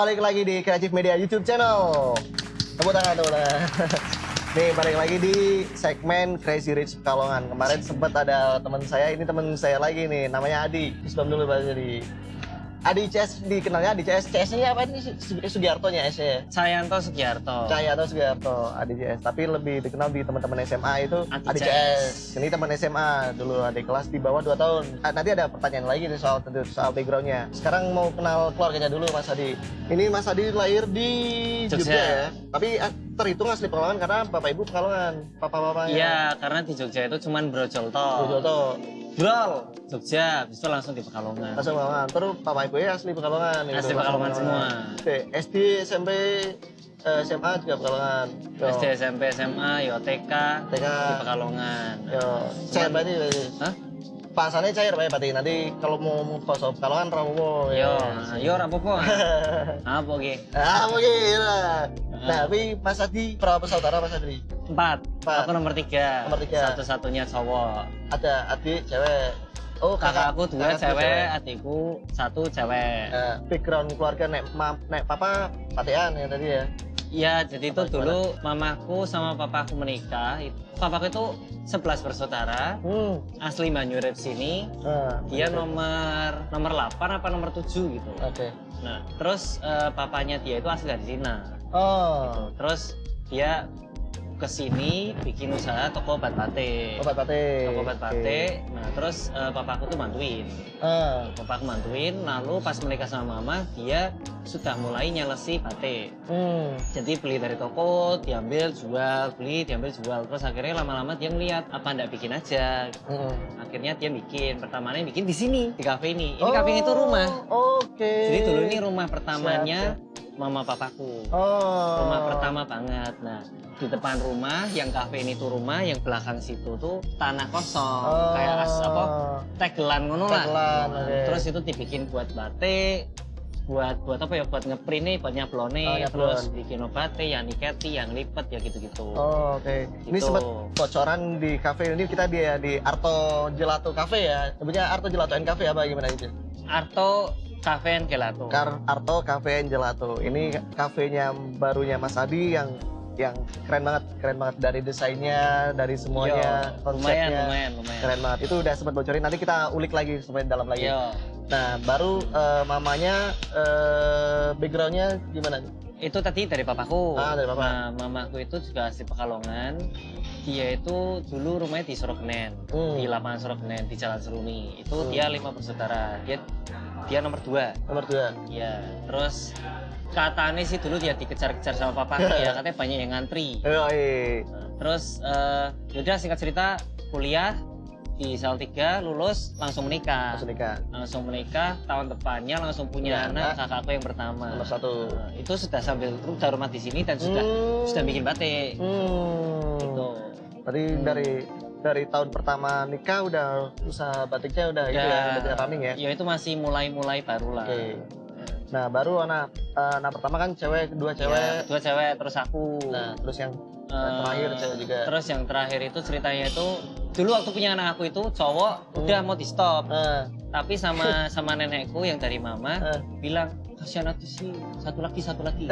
balik lagi di Kreatif Media YouTube channel. Tepuk tangan, tangan. Nih, balik lagi di segmen Crazy Rich Pekalongan. Kemarin sempat ada teman saya, ini teman saya lagi nih, namanya Adi. Sebelum dulu Pak Adi. Adi CS dikenalnya Adi CS. CS-nya apa ini? Sugiarto-nya S ya? Sayanto Sugiarto. Cahyanto Sugiarto, Adi CS. Tapi lebih dikenal di teman-teman SMA itu Adi Adi, CS. CS. Ini teman SMA dulu adik kelas di bawah 2 tahun. Ah, nanti ada pertanyaan lagi nih soal soal backgroundnya. Sekarang mau kenal keluarganya dulu Mas Adi. Ini Mas Adi lahir di Jogja, Jogja. ya. Tapi ah, terhitung asli Pekalongan karena bapak ibu Pekalongan, papa-papanya. Iya, karena di Jogja itu cuman brojol toh. Jojoto. Brol, Jogja, habis itu langsung di Pekalongan. Asli Pekalongan. Terus papa ibu asli Pekalongan. gitu. Asli Pekalongan semua. Oke, SD, SMP, eh, SMA juga Pekalongan. Yo. SD, SMP, SMA, yo TK, TK. di Pekalongan. Yo, cair berarti. Hah? Pasannya cair Pak, berarti nanti kalau mau mau poso Pekalongan rapopo. Yo, nah, yo rapopo. Apa ge? Ah, mungkin. Nah, tapi Mas Adi berapa bersaudara Mas Adi? Empat. Empat. Aku nomor tiga. Nomor tiga. Satu-satunya cowok. Ada adik cewek. Oh, Kakak aku dua kakak cewek, adikku satu cewek. Nah, background keluarga nek ma, nek papa patean ya tadi ya. Iya, jadi itu Apa, gimana? dulu mamaku sama papaku menikah. Itu- Papaku itu 11 bersaudara, Hmm. asli Banyurep sini. Nah, Dia oke. nomor nomor 8 apa nomor 7 gitu. Oke. Nah, terus eh, papanya dia itu asli dari Cina. Oh. Terus dia ke sini bikin usaha toko obat batik. Obat pate. Toko obat batik. Nah, terus eh, papaku tuh bantuin. Ah. Papaku bantuin, lalu pas menikah sama mama, dia sudah mulai nyelesi batik. Hmm. Jadi beli dari toko, diambil, jual, beli, diambil, jual. Terus akhirnya lama-lama dia ngeliat apa ndak bikin aja. Hmm. Akhirnya dia bikin. Pertamanya bikin di sini, di kafe ini. Ini kafe ini tuh rumah. Oke. Jadi dulu ini rumah pertamanya mama papaku. Oh. Rumah pertama banget. Nah, di depan rumah yang kafe ini tuh rumah, yang belakang situ tuh tanah kosong. Oh. Kayak as, apa? Tegelan ngono lah. Tegelan, oke. Terus itu dibikin buat batik, buat buat apa ya? Buat ngeprint nih, buat nyablone, Oh, nyablon. terus bikin obatnya, yang niketi, yang lipet ya gitu-gitu. Oh, oke. Ini Gitu. sempat bocoran di kafe ini kita di di Arto Gelato Cafe ya. Sebenarnya Arto Gelato and Cafe apa gimana itu? Arto Cafe and Gelato. Kar Arto Cafe and Gelato. Ini kafenya barunya Mas Adi yang yang keren banget, keren banget dari desainnya, dari semuanya, Yo, lumayan, konsepnya. lumayan, lumayan. Keren banget. Itu udah sempat bocorin. Nanti kita ulik lagi supaya dalam lagi. Yo, Nah, baru eh, mamanya eh, backgroundnya gimana? Itu tadi dari papaku. Ah, dari papa. Nah, mamaku itu juga asli Pekalongan. Dia itu dulu rumahnya di Sorokenen, Hmm. di lapangan Sorokenen di Jalan Seruni. Itu Hmm. dia lima bersaudara. Dia dia nomor dua. Nomor dua. Ya, terus katanya sih dulu dia dikejar-kejar sama papaku ya, katanya banyak yang ngantri. Eh, eh. Terus eh yaudah singkat cerita kuliah di Salatiga lulus langsung menikah. Langsung nikah. Langsung menikah tahun depannya langsung punya Ya, anak anak. kakakku yang pertama. Nomor satu. Nah, itu sudah sambil udah rumah di sini dan sudah Hmm. sudah bikin batik. Hmm. Gitu. Tadi Hmm. dari dari tahun pertama nikah udah usaha batiknya udah itu ya, udah running ya. Ya itu masih mulai-mulai baru lah. Oke. Nah, baru anak eh, anak pertama kan cewek, kedua Ya, cewek. dua cewek terus aku. Nah, terus yang Eh, terakhir cewek juga. Terus yang terakhir itu ceritanya itu dulu waktu punya anak aku itu cowok Hmm. udah mau di stop, eh, tapi sama sama nenekku yang dari mama eh, bilang kasihan aku sih satu lagi satu lagi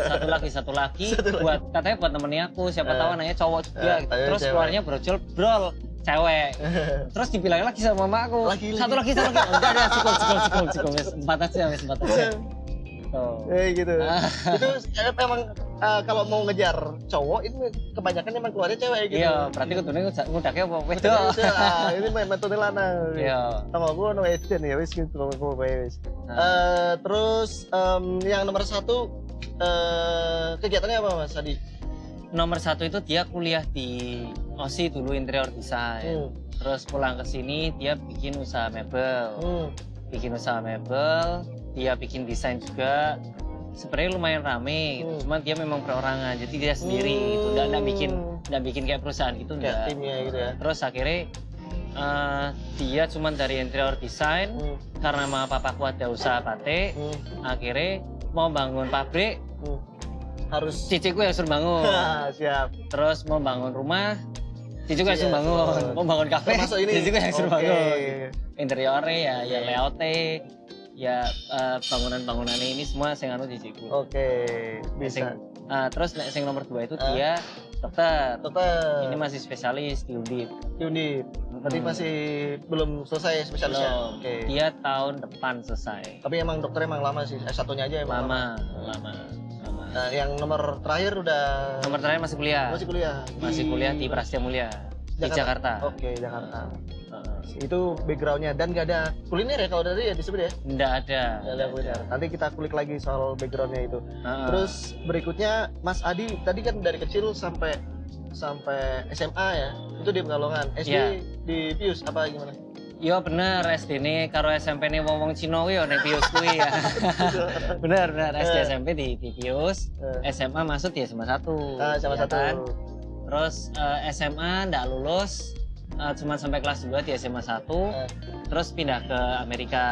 satu lagi satu lagi Satu lagi. buat katanya buat temennya aku siapa Eh. tahu anaknya cowok juga Eh, gitu. terus cewek. keluarnya brojol brol cewek terus dibilang lagi sama mama aku Lagi, satu lagi satu lagi enggak ada cukup cukup cukup cukup empat aja empat aja Tuh. eh gitu. Ah. itu eh, emang eh, kalau mau ngejar cowok itu kebanyakan emang keluarnya cewek gitu. iya berarti kudunya ngudaknya apa ah, ini metode lanang. iya Sama gue no Eden ya wis gitu gue wis. Nah. Eh, terus em, yang nomor satu eh, kegiatannya apa mas tadi? nomor satu itu dia kuliah di OSI dulu interior design Hmm. terus pulang ke sini dia bikin usaha mebel Hmm. bikin usaha mebel, dia bikin desain juga. Sebenarnya lumayan rame, gitu. Hmm. cuman dia memang perorangan, jadi dia sendiri gitu, nggak nggak bikin nggak bikin kayak perusahaan gitu kayak nggak. timnya gitu ya. Terus akhirnya eh, dia cuman dari interior design Hmm. karena mama papaku ada usaha batik, Hmm. akhirnya mau bangun pabrik, Hmm. Harus ciciku yang suruh bangun. siap. Terus mau bangun rumah, ciciku yang Iya, suruh bangun. Mau bangun kafe, ini. ciciku yang suruh bangun interiornya ya, ya layoutnya ya eh, bangunan-bangunan ini semua sing anu jijiku. Oke, bisa. Ah, terus nek sing nomor dua itu Ah. dia dokter. Dokter. Ini masih spesialis di Undip. Undip. Berarti Hmm. masih belum selesai spesialisnya. Belum. Oke. Dia tahun depan selesai. Tapi emang dokter emang lama sih. S1-nya aja emang Lama, lama, lama. Nah, yang nomor terakhir udah Nomor terakhir masih kuliah. masih kuliah. Masih kuliah di Prasetya Mulia di Jakarta. Oke, Jakarta. Heeh. Itu backgroundnya dan gak ada kuliner ya kalau dari ya disebut ya. Nggak ada. Gak ada kuliner. Nanti kita kulik lagi soal backgroundnya itu. Heeh. Terus berikutnya Mas Adi tadi kan dari kecil sampai sampai SMA ya. Itu di Pekalongan. SD Iya. di Pius apa gimana? Yo bener SD ini karo SMP ini wong wong Cina yo nek Pius kuwi ya. bener bener SD Eh. SMP di, di Pius, Eh, SMA masuk di SMA 1. ah, sama ya satu. kan? Terus eh, SMA ndak lulus eh, cuma sampai kelas 2 di SMA 1. Eh. Terus pindah ke Amerika.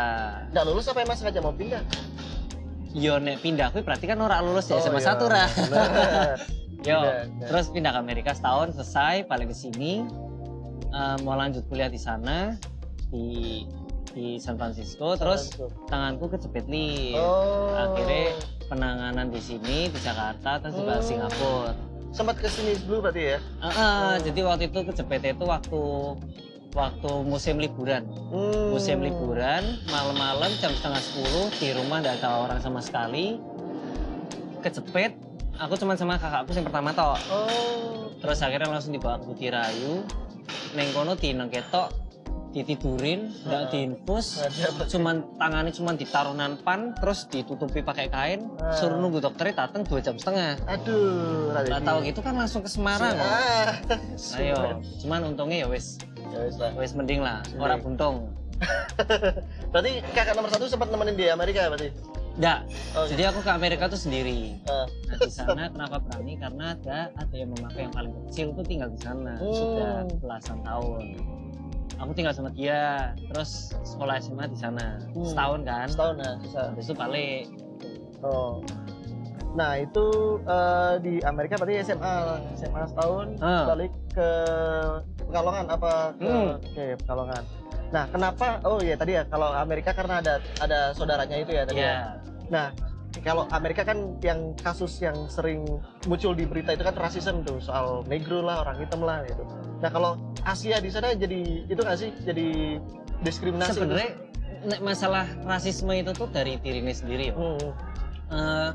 Nggak lulus apa emang sengaja mau pindah? Yo nek pindah kuwi berarti kan ora lulus di Oh, SMA iya. 1 ra. Yo, Pindah, pindah. terus pindah ke Amerika setahun selesai balik ke sini eh, mau lanjut kuliah di sana di di San Francisco terus tanganku kejepit lift oh. akhirnya penanganan di sini di Jakarta terus juga Oh. Singapura sempat ke sini dulu berarti ya? Ah, ah, jadi waktu itu kejepit itu waktu waktu musim liburan Hmm. musim liburan malam-malam jam setengah sepuluh di rumah tidak ada orang sama sekali kejepit aku cuma sama kakakku yang pertama toh Oh. terus akhirnya langsung dibawa ke Putih Rayu neng kono dineng ketok ditidurin nggak Ah. diinfus cuman tangannya cuman ditaruh nanpan terus ditutupi pakai kain Ah. suruh nunggu dokternya datang dua jam setengah Aduh, nggak tahu gitu kan langsung ke Semarang Ah. ayo cuman untungnya ya wis Ya lah. wis mending lah Mending. orang buntung Berarti kakak nomor satu sempat nemenin di Amerika berarti? Nggak, Oh, jadi aku ke Amerika tuh sendiri Ah. nah di sana kenapa berani karena ada ada yang memakai yang paling kecil tuh tinggal di sana Hmm. sudah belasan tahun aku tinggal sama dia terus sekolah SMA di sana Hmm. setahun kan setahun ya, habis itu balik Oh. Nah itu eh, di Amerika berarti SMA. SMA setahun Ah. balik ke Pekalongan apa ke Hmm. oke, Pekalongan. Nah kenapa? Oh iya tadi ya kalau Amerika karena ada ada saudaranya itu ya tadi. ya. ya Nah kalau Amerika kan yang kasus yang sering muncul di berita itu kan rasisme tuh soal negro lah orang hitam lah gitu. Nah kalau Asia di sana jadi itu nggak sih jadi diskriminasi? sebenarnya masalah rasisme itu tuh dari dirinya sendiri ya Hmm. Eh,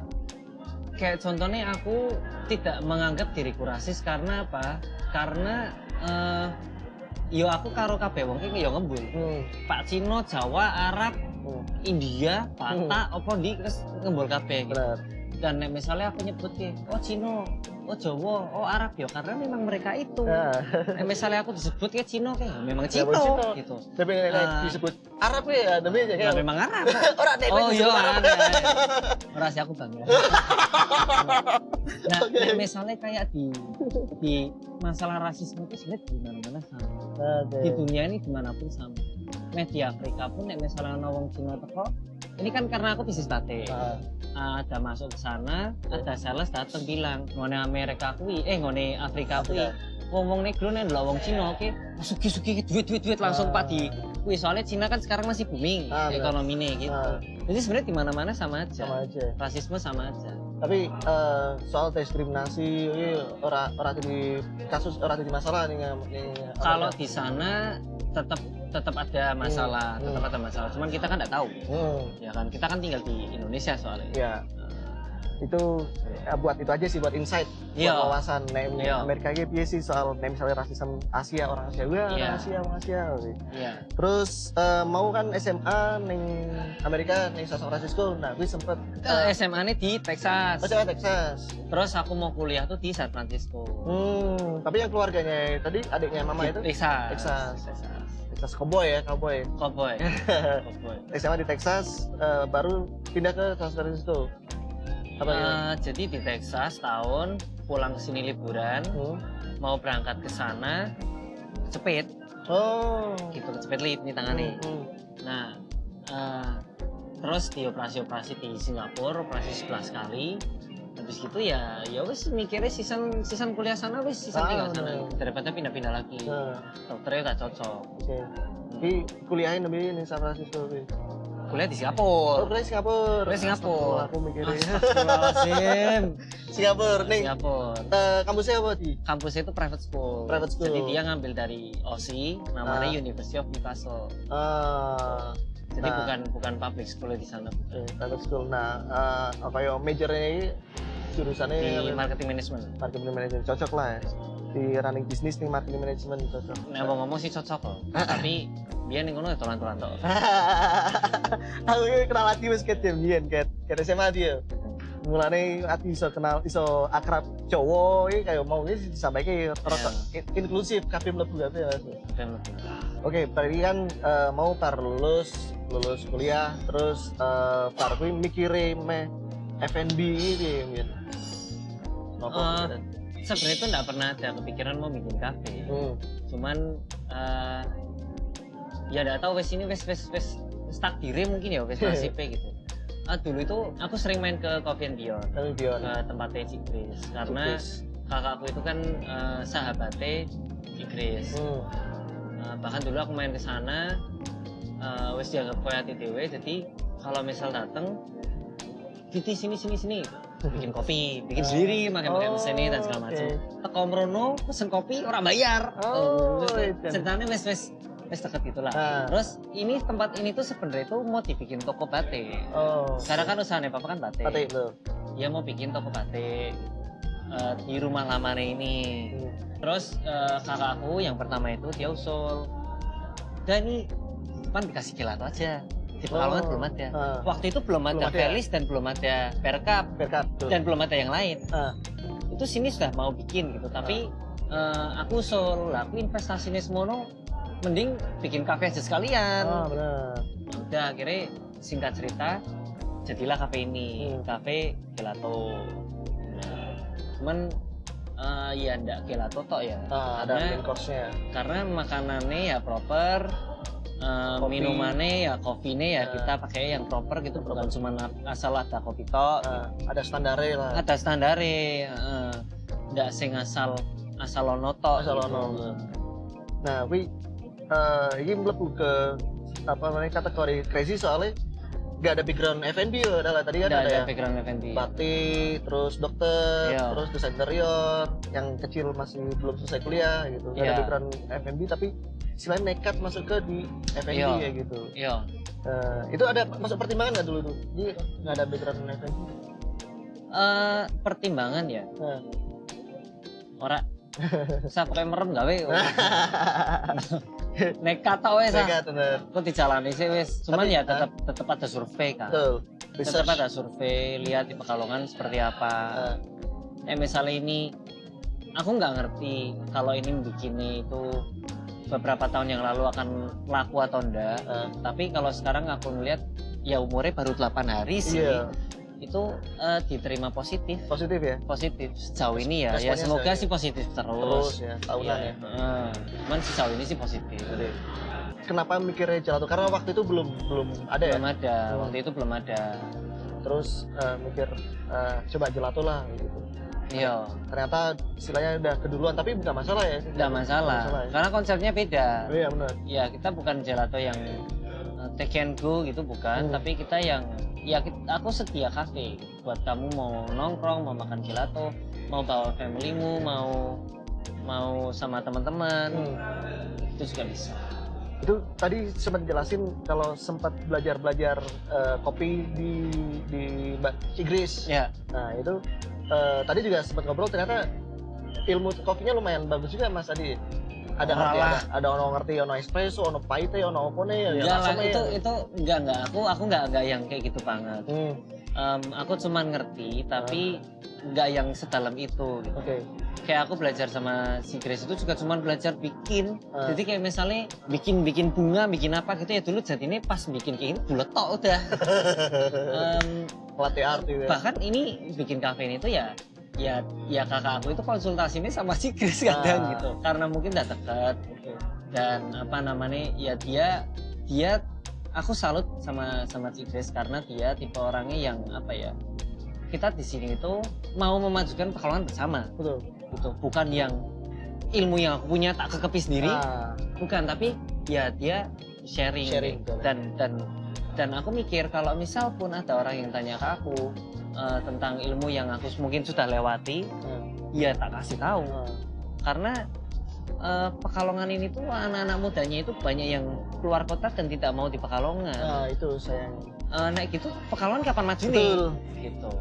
kayak contohnya aku tidak menganggap diriku rasis karena apa karena eh, yo aku karo kabeh wong iki yo ngembul Hmm. Pak Cino, Jawa, Arab, Hmm. India, Batak, apa di terus ngembul kabeh gitu. Dan nek misalnya aku nyebut ke, oh Cino, oh Jawa, oh Arab ya karena memang mereka itu. Nah, misalnya aku disebut kayak Cino kayak memang Ya, Cino, gitu. tapi nek Ah. disebut Arab ya aja Ya kayak memang Arab. orang nek Oh iya, Arab. ada. Ora sih aku bangga. nah, nek misalnya kayak di di masalah rasisme itu sebenarnya di mana-mana sama. Oke. Di dunia ini di mana pun sama. Media Afrika pun nek misalnya ana wong Cina teko, ini kan karena aku bisnis batik. Ah, ada masuk ke sana, ada sales datang bilang, ngone Amerika kuwi, eh ngone Afrika kuwi, wong-wong negro nih adalah wong Cina, oke, suki-suki duit duit duit langsung Ah. pak di, kuwi soalnya Cina kan sekarang masih booming Ah, benar. ekonominya gitu. Ah. Jadi sebenarnya di mana-mana sama aja, sama aja rasisme sama aja. tapi eh, soal diskriminasi ini orang orang jadi kasus orang jadi masalah nih nih Kalau di sana tetap tetap ada masalah, Hmm. tetap ada masalah. Cuman kita kan nggak tahu, hmm, ya kan? Kita kan tinggal di Indonesia soalnya. ya itu ya, buat itu aja sih buat insight Iya. buat wawasan nek Iya. Amerika gitu piye sih soal nek misalnya rasisme Asia orang Asia wah orang Iya. Asia orang Asia. Iya. terus eh, mau kan SMA neng Amerika neng San Francisco nah gue sempet Eh, SMA ini di Texas. Oh, Texas. Terus aku mau kuliah tuh di San Francisco. Hmm, tapi yang keluarganya tadi adiknya mama Di itu Texas. Texas. Texas. Texas cowboy ya, cowboy. Cowboy. Cowboy. SMA di Texas eh, baru pindah ke San Francisco. Apa ya? Eh, jadi di Texas tahun pulang ke sini liburan, Hmm. mau berangkat ke sana, cepet Oh. gitu, cepet lip nih tangannya. Hmm, Nah, eh, terus di operasi-operasi di Singapura, operasi 11 kali. Habis gitu ya, ya wis mikirnya season season kuliah sana wis season Ah, tinggal sana daripada pindah-pindah lagi. Nah, Dokternya gak cocok. Oke. Jadi kuliahin lebih di San Francisco. Wi. kuliah di Oh, Singapura. kuliah Singapura. Kuliah Singapura. Aku mikirnya Astagfirullahaladzim. Singapura nih. Singapura. eh, kampusnya apa di? Kampusnya itu private school. Private school. Jadi dia ngambil dari OC, namanya Ah. University of Newcastle. Ah, Jadi Nah. bukan bukan public school di sana, bukan. private school. Nah, eh, apa ya majornya ini jurusannya Di marketing management. marketing management cocok lah ya. Di running bisnis nih marketing management cocok. Nah, mau ngomong sih cocok loh. Tapi dia nih ngono ya tolan-tolan tok. aku ini kenal Ati wis ket biyen ket ket SMA dia mulane Ati iso kenal iso akrab cowok ini kayak mau ini disampaikan rada in- inklusif kabeh mlebu kabeh ya. Oke, tadi kan eh, mau par lulus lulus kuliah terus eh, par kuwi mikire meh F&B ini. Apa? Eh, pikiran? Sebenarnya itu nggak pernah ada kepikiran mau bikin kafe. Hmm. Cuman eh, ya nggak tahu wes ini wes wes wes takdirnya mungkin ya wes nasibnya gitu. Ah, dulu itu aku sering main ke Coffee and Beyond Tapi Dion. ke tempatnya Cik Grace karena kakakku itu kan eh, sahabatnya Cik Grace. Hmm. Eh, bahkan dulu aku main ke sana eh, wes dianggap kayak TTW jadi kalau misal dateng Titi sini sini sini bikin kopi bikin sendiri pakai pakai Oh, mesin ini dan segala macam oke. teko mrono pesen kopi orang bayar Oh, itu. ceritanya wes wes wes deket gitulah Ah. terus ini tempat ini tuh sebenarnya tuh mau dibikin toko batik Oh. sekarang kan usahanya papa kan batik Batik lo. dia mau bikin toko batik eh, di rumah lamanya ini Hmm. Terus eh, kakakku yang pertama itu dia usul, dan ini depan dikasih gelato aja. Pekalongan Oh, belum ada. ah. Waktu itu belum ada Belum ada ya? Felis dan belum ada Perkap tuh. dan belum ada yang lain. Ah. Itu sini sudah mau bikin gitu, tapi eh, aku usul, aku investasinya semono, mending bikin kafe aja sekalian. Ah, benar. Udah akhirnya singkat cerita, jadilah kafe ini, Hmm. kafe gelato. Nah, cuman eh, ya ndak gelato tok ya. Ah, ada Karena- main course-nya. karena makanannya ya proper Kopi. minumannya ya kopinya ya Nah. kita pakai yang proper gitu bukan cuma asal ada kopi tok Ah, ada standarnya lah. ada standare heeh. nggak sing asal asal ono tok Asal gitu. ono. Nah, wi eh ini mlebu ke apa namanya kategori crazy soalnya nggak ada background F&B ya, adalah tadi kan Nggak ada, ada ya. background F&B Batik, terus dokter, Iya. terus desain interior, yang kecil masih belum selesai kuliah gitu. Nggak ada Iya. background F&B tapi selain nekat masuk ke di F&B Iya. ya gitu. iya Eh, itu ada masuk pertimbangan nggak dulu tuh? Jadi nggak ada background F&B. Eh, pertimbangan ya Nah. ora saya pakai merem gawe nekat tau wes ah Nekat bener. aku dijalani sih wes cuman Tapi, ya tetap tetap ada survei kan Betul. tetap ada survei lihat di Pekalongan seperti apa. Eh, eh misalnya ini aku nggak ngerti kalau ini bikinnya itu beberapa tahun yang lalu akan laku atau enggak eh, tapi kalau sekarang aku melihat ya umurnya baru 8 hari sih. Iya, itu eh, diterima positif positif ya. positif sejauh ini ya ya Responnya semoga sejauh sih positif Terus terus, ya, tahunan Iya, ya. heeh. cuman sejauh ini sih positif Jadi, kenapa mikirnya gelato? Karena waktu itu belum belum ada ya. belum ada Hmm. waktu itu belum ada Terus eh, mikir eh, coba gelato lah gitu. iya Ternyata istilahnya udah keduluan tapi bukan masalah ya. tidak masalah Nggak ya. karena konsepnya beda Oh, iya benar. ya kita bukan gelato yang uh, take and go gitu bukan Hmm. tapi kita yang ya aku setia kafe buat kamu mau nongkrong mau makan gelato mau bawa familymu mau mau sama teman-teman Hmm. itu juga bisa Itu tadi sempat jelasin kalau sempat belajar-belajar eh, kopi di di Inggris. ya Nah, itu eh, tadi juga sempat ngobrol ternyata ilmu kopinya lumayan bagus juga Mas Adi. Ada ngerti ada, ada ono ngerti ono espresso, ono pahit, ono opone ya. enggak lah itu ya. itu enggak enggak aku aku enggak enggak yang kayak gitu banget Hmm, Em, aku cuman ngerti tapi enggak yang sedalam itu gitu. oke. kayak aku belajar sama si Grace itu juga cuman belajar bikin Ah. jadi kayak misalnya bikin bikin bunga bikin apa gitu ya dulu jadi ini pas bikin kayak ini bulat tok udah Em, Latte art ya. bahkan ini bikin kafe ini tuh ya ya ya kakak aku itu konsultasinya sama si kadang Ah. gitu. Karena mungkin udah deket. Oke. dan apa namanya ya dia dia aku salut sama sama si Grace karena dia tipe orangnya yang apa ya kita di sini itu mau memajukan pekalongan bersama. Betul. gitu. Bukan yang ilmu yang aku punya tak kekepi sendiri. Ah, bukan tapi ya dia sharing, Sharing, dan dan dan aku mikir kalau misal pun ada orang yang tanya ke aku eh, tentang ilmu yang aku mungkin sudah lewati Hmm. ya tak kasih tahu Hmm. karena eh, Pekalongan ini tuh anak-anak mudanya itu banyak yang keluar kota dan tidak mau di Pekalongan Nah, itu sayang. Eh, nah gitu Pekalongan kapan maju nih Betul. gitu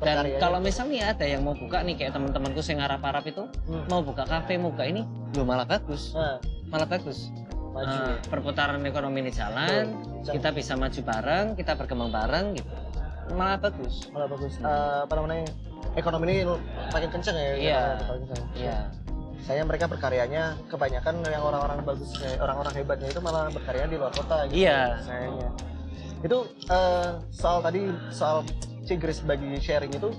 dan kalau misalnya ada yang mau buka nih kayak teman-temanku yang Arab-Arab itu Hmm. mau buka kafe mau buka ini lo malah bagus Nah, malah bagus maju. Ya. perputaran ekonomi ini jalan Betul. kita bisa maju bareng kita berkembang bareng gitu malah bagus malah bagus. Eh, apa namanya? Ekonomi ini makin kenceng ya. Iya. Iya Saya mereka berkaryanya kebanyakan yang orang-orang bagus, kayak orang-orang hebatnya itu malah berkarya di luar kota gitu. Iya. Sayangnya. Itu eh, soal tadi soal Cigris bagi sharing itu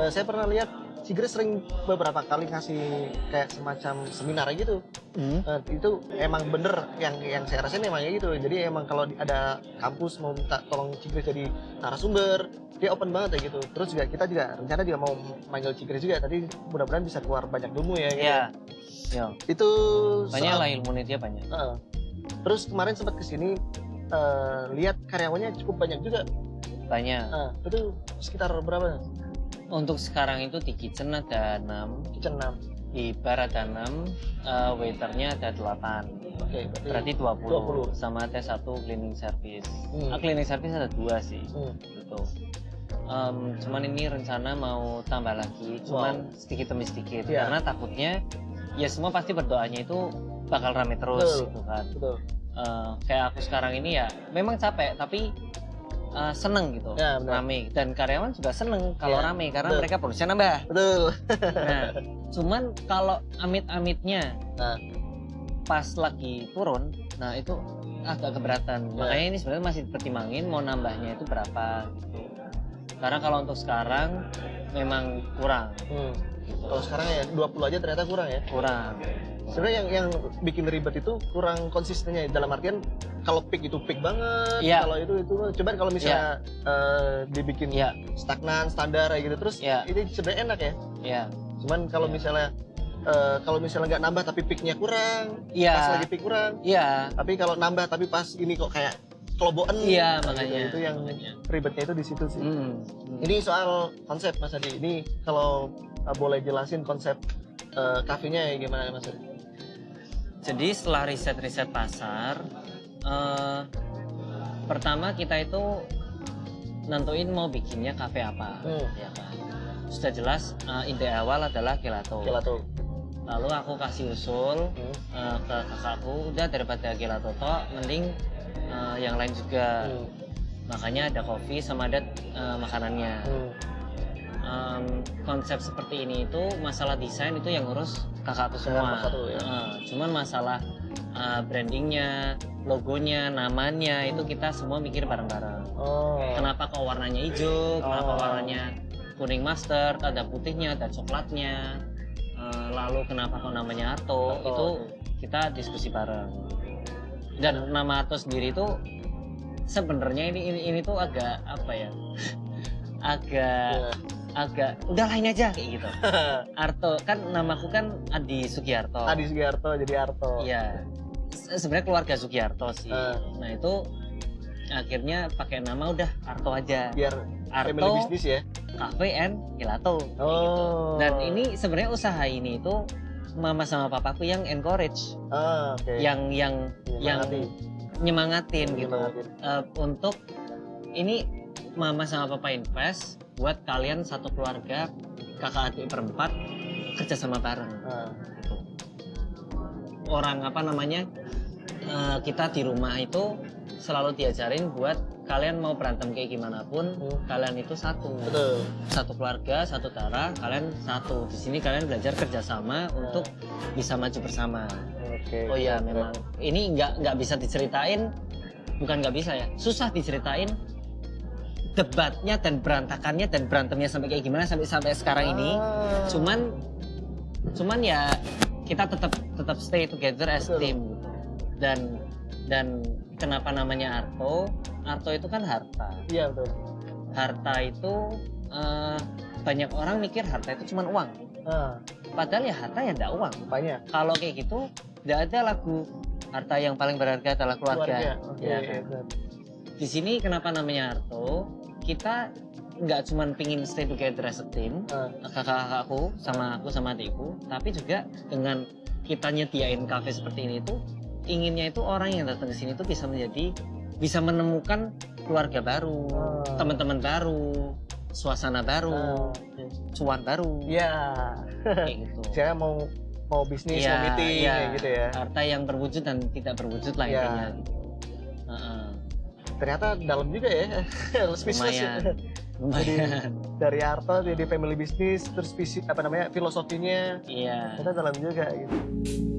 eh, saya pernah lihat Cigris sering beberapa kali ngasih kayak semacam seminar gitu. Hmm. Eh, itu emang bener yang yang saya rasain emang kayak gitu. Jadi emang kalau ada kampus mau minta tolong Cigris jadi narasumber, dia open banget ya gitu. Terus juga kita juga rencana juga mau manggil Cigris juga. Tadi mudah-mudahan bisa keluar banyak ilmu ya. Gitu. iya Itu banyak soal- lah ilmunya dia banyak Heeh. Terus kemarin sempat ke sini eh, lihat karyawannya cukup banyak juga. banyak Nah, itu sekitar berapa? Untuk sekarang itu di kitchen ada 6 Kitchen 6. di bar ada 6 eh, waiternya ada 8 Oke, berarti 20, 20. sama ada satu cleaning service Hmm. Ah, cleaning service ada dua sih Hmm. gitu Em, cuman ini rencana mau tambah lagi cuman sedikit demi sedikit Iya. karena takutnya ya semua pasti berdoanya itu bakal rame terus Betul. gitu kan Betul. Eh, kayak aku sekarang ini ya memang capek tapi eh, seneng gitu Ya, rame dan karyawan juga seneng kalau Iya, rame karena betul. mereka produksinya nambah Betul. nah cuman kalau amit-amitnya Nah. pas lagi turun nah itu agak keberatan Ya. makanya ini sebenarnya masih dipertimbangin mau nambahnya itu berapa gitu karena kalau untuk sekarang memang kurang Hmm. Kalau sekarang ya 20 aja ternyata kurang ya. kurang Sebenarnya yang yang bikin ribet itu kurang konsistennya dalam artian kalau pick itu pick banget, Iya. kalau itu itu coba kalau misalnya eh, dibikin ya stagnan standar kayak gitu terus Iya. ini sebenarnya enak ya. ya Cuman kalau Iya. misalnya eh, kalau misalnya nggak nambah tapi picknya kurang, pas ya lagi pick kurang. ya Tapi kalau nambah tapi pas ini kok kayak kelobokan. Iya, gitu. makanya. Itu yang Makanya. ribetnya itu di situ sih. Hmm. Ini soal konsep Mas Adi. Ini kalau eh, boleh jelasin konsep kafenya ya gimana Mas Adi? Jadi setelah riset-riset pasar, eh, pertama kita itu nentuin mau bikinnya kafe apa, Hmm. ya kan. Sudah jelas eh, ide awal adalah gelato. Gelato. Lalu aku kasih usul Hmm. eh, ke kakakku, udah daripada gelato tok, mending eh, yang lain juga. Hmm. Makanya ada kopi sama ada eh, makanannya. Hmm. Em, konsep seperti ini itu masalah desain itu yang ngurus kakakku semua. kakak ya. Eh, cuman masalah eh, brandingnya, logonya, namanya itu kita semua mikir bareng-bareng. Oh. Kenapa kok warnanya hijau? Kenapa Oh. warnanya kuning mustard? Ada putihnya, ada coklatnya. Eh, lalu kenapa kok namanya Ato? Ato, Itu kita diskusi bareng. Dan nama Ato sendiri itu sebenarnya ini, ini ini tuh agak apa ya? agak Ya. Agak udah lain aja kayak gitu. Arto kan namaku kan Adi Sugiarto. Adi Sugiarto jadi Arto. Iya. Se- Sebenarnya keluarga Sugiarto sih. Ah. Nah itu akhirnya pakai nama udah Arto aja. Biar Arto bisnis ya. Cafe and Gelato. gitu. Oh. Dan ini sebenarnya usaha ini itu mama sama papaku yang encourage, Ah, oke. yang yang yang Nyemangati. nyemangatin gitu Nyemangatin. Eh, untuk ini mama sama papa invest buat kalian satu keluarga kakak adik berempat kerja sama bareng gitu. orang apa namanya eh, kita di rumah itu selalu diajarin buat kalian mau berantem kayak gimana pun Hmm. kalian itu satu Betul. satu keluarga satu darah kalian satu di sini kalian belajar kerjasama untuk bisa maju bersama Oke. oh iya memang ini nggak nggak bisa diceritain bukan nggak bisa ya susah diceritain debatnya dan berantakannya dan berantemnya sampai kayak gimana sampai sampai sekarang ini Ah. cuman cuman ya kita tetap tetap stay together as Betul. team gitu dan dan kenapa namanya Arto Arto itu kan harta Iya betul. harta itu eh, banyak orang mikir harta itu cuma uang Ah, padahal ya harta ya enggak uang banyak. kalau kayak gitu tidak ada lagu harta yang paling berharga adalah keluarga, Oke. Ya iya, kan? benar. di sini kenapa namanya Arto kita nggak cuman pingin stay together as a team Eh, kakak-kakakku sama aku sama adikku tapi juga dengan kita nyediain kafe seperti ini tuh inginnya itu orang yang datang ke sini tuh bisa menjadi bisa menemukan keluarga baru Ah. teman-teman baru suasana baru cuan baru. Ya. Kayak gitu. Saya mau mau bisnis Iya, mau meeting kayak gitu ya. Harta yang berwujud dan tidak berwujud lah Iya. intinya. gitu. Ternyata dalam juga ya bisnis lumayan lumayan. dari Harto jadi family business terus visi apa namanya filosofinya. Iya. Ternyata dalam juga gitu